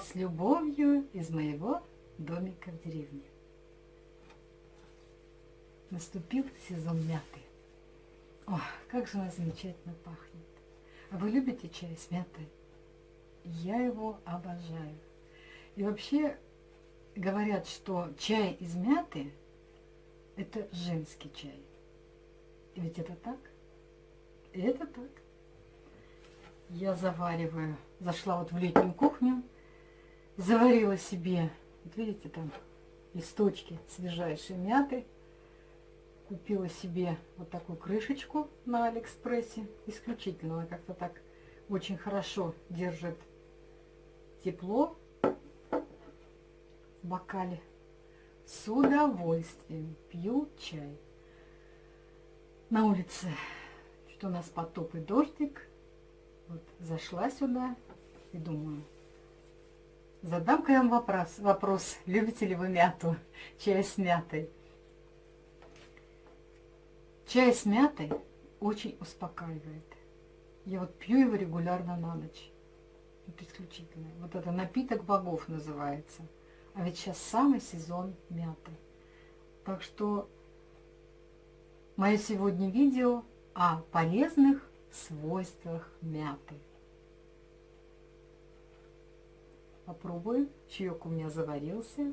с любовью из моего домика в деревне. Наступил сезон мяты. О, как же она замечательно пахнет. А вы любите чай с мятой? Я его обожаю. И вообще говорят, что чай из мяты – это женский чай. И ведь это так? И это так. Я завариваю. Зашла вот в летнюю кухню, заварила себе, вот видите, там листочки свежайшей мяты. Купила себе вот такую крышечку на Алиэкспрессе. Исключительно, она как-то так очень хорошо держит тепло в бокале. С удовольствием пью чай. На улице что у нас потоп и дождик. Вот зашла сюда и думаю, задам-ка я вам вопрос, вопрос, любите ли вы мяту, чай с мятой. Чай с мятой очень успокаивает. Я вот пью его регулярно на ночь. Это исключительно. Вот это напиток богов называется. А ведь сейчас самый сезон мяты. Так что мое сегодня видео о полезных свойствах мяты. Попробую. Чаек у меня заварился.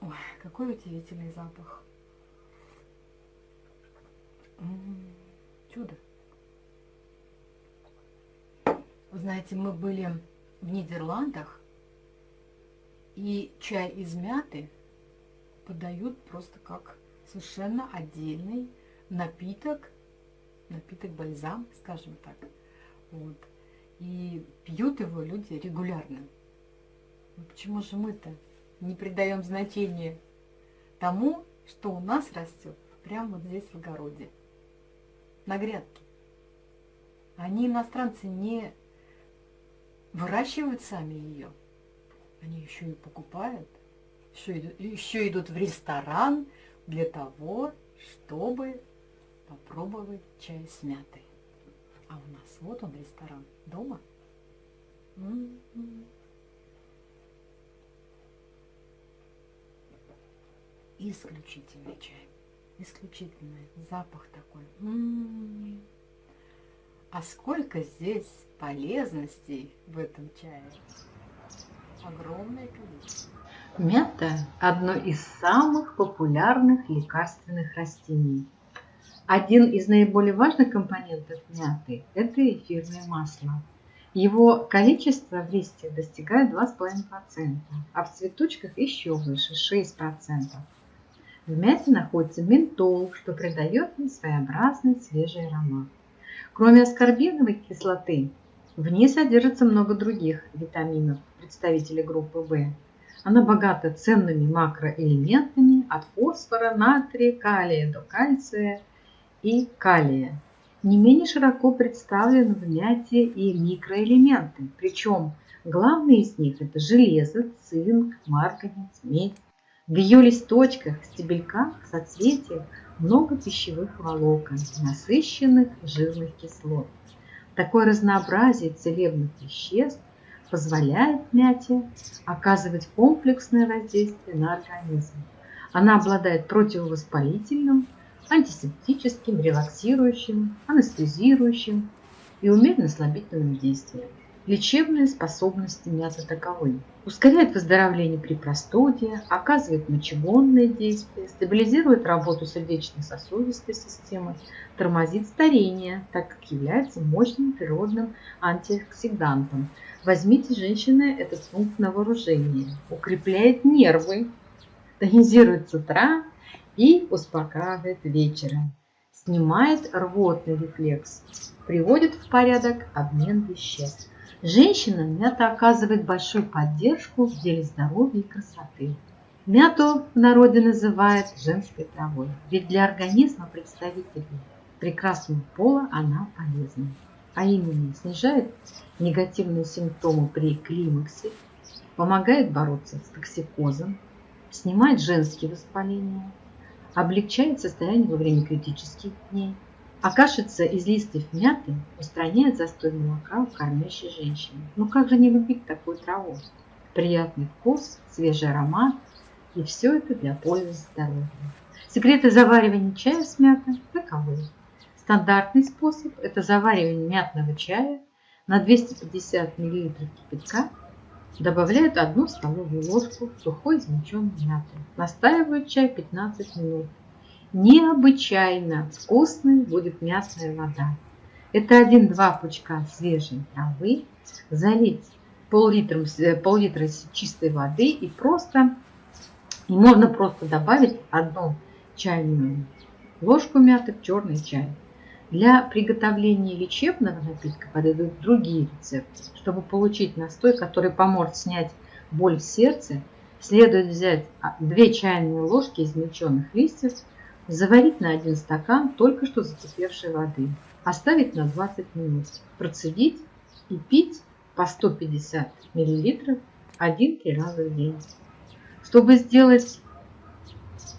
Ой, какой удивительный запах. М -м -м, чудо. Вы знаете, мы были в Нидерландах, и чай из мяты подают просто как совершенно отдельный напиток, напиток бальзам, скажем так. Вот. И пьют его люди регулярно. Но почему же мы-то не придаем значения тому, что у нас растет прямо вот здесь в огороде, на грядке? Они, иностранцы, не выращивают сами ее, они еще и покупают, еще идут, еще идут в ресторан для того, чтобы попробовать чай с мятой. А у нас вот он ресторан дома. М -м -м. Исключительный чай. Исключительный запах такой. М -м -м. А сколько здесь полезностей в этом чае. Огромное количество. Мята – одно из самых популярных лекарственных растений. Один из наиболее важных компонентов мяты – это эфирное масло. Его количество в листьях достигает 2,5%, а в цветочках еще выше – 6%. В мяте находится ментол, что придает ей своеобразный свежий аромат. Кроме аскорбиновой кислоты, в ней содержится много других витаминов, представителей группы В. Она богата ценными макроэлементами от фосфора, натрия, калия до кальция – и калия. Не менее широко представлены в мяте и микроэлементы, причем главные из них это железо, цинк, марганец, медь. В ее листочках, стебельках, соцветиях много пищевых волокон, насыщенных жирных кислот. Такое разнообразие целебных веществ позволяет мяте оказывать комплексное воздействие на организм. Она обладает противовоспалительным, антисептическим, релаксирующим, анестезирующим и умеренно-слабительным действием. Лечебные способности мяты таковы. Ускоряет выздоровление при простуде, оказывает мочегонное действие, стабилизирует работу сердечно-сосудистой системы, тормозит старение, так как является мощным природным антиоксидантом. Возьмите, женщины, этот пункт на вооружение. Укрепляет нервы, тонизирует с утра, и успокаивает вечером, снимает рвотный рефлекс, приводит в порядок обмен веществ. Женщинам мята оказывает большую поддержку в деле здоровья и красоты. Мяту в народе называют женской травой, ведь для организма представителей прекрасного пола она полезна. А именно снижает негативные симптомы при климаксе, помогает бороться с токсикозом, снимает женские воспаления, облегчает состояние во время критических дней, А кашица из листьев мяты устраняет застой молока у кормящей женщины. Ну как же не любить такую траву? Приятный вкус, свежий аромат, и все это для пользы здоровья. Секреты заваривания чая с мятой таковы. Стандартный способ – это заваривание мятного чая на 250 мл кипятка Добавляют одну столовую ложку сухой измельченной мяты. Настаивают чай 15 минут. Необычайно вкусной будет мясная вода. Это 1-2 пучка свежей травы, залить пол-литра пол чистой воды и просто и можно просто добавить одну чайную ложку мяты в черный чай. Для приготовления лечебного напитка подойдут другие рецепты. Чтобы получить настой, который поможет снять боль в сердце, следует взять 2 чайные ложки измельченных листьев, заварить на 1 стакан только что закипевшей воды, оставить на 20 минут, процедить и пить по 150 мл 1-3 раза в день. Чтобы сделать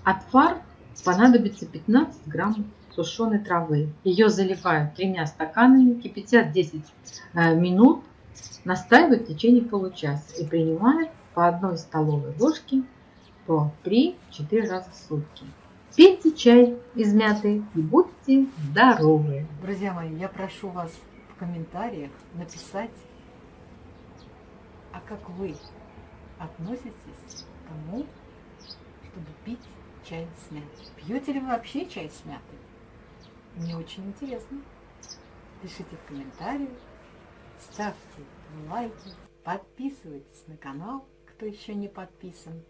отвар, понадобится 15 граммов сушеной травы. Ее заливают тремя стаканами, кипятят 10 э, минут, настаивают в течение получаса и принимают по одной столовой ложке по 3-4 раза в сутки. Пейте чай из мяты и будьте здоровы! Друзья мои, я прошу вас в комментариях написать, а как вы относитесь к тому, чтобы пить чай с мятой? Пьете ли вы вообще чай с мятой? Мне очень интересно. Пишите в комментариях, ставьте лайки, подписывайтесь на канал, кто еще не подписан.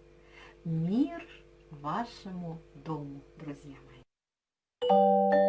Мир вашему дому, друзья мои!